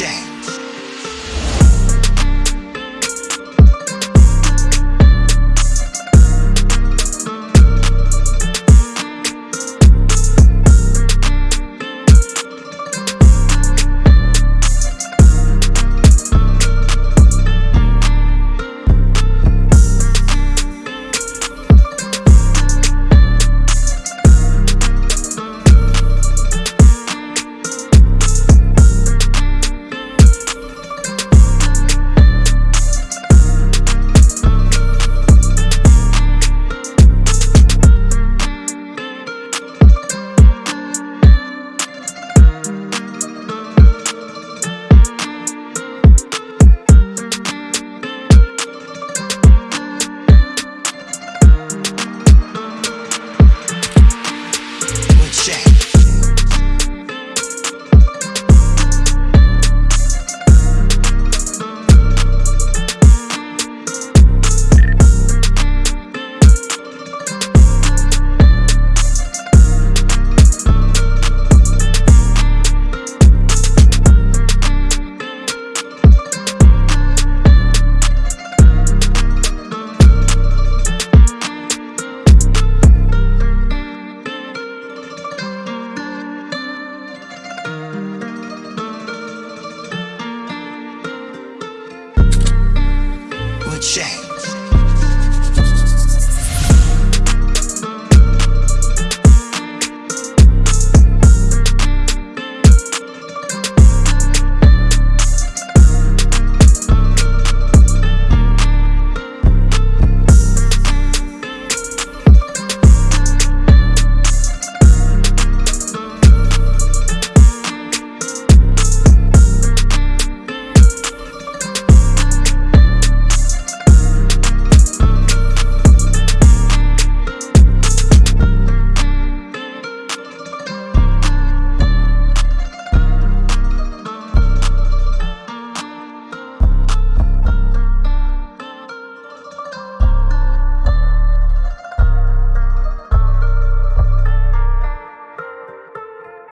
check. Check. Check.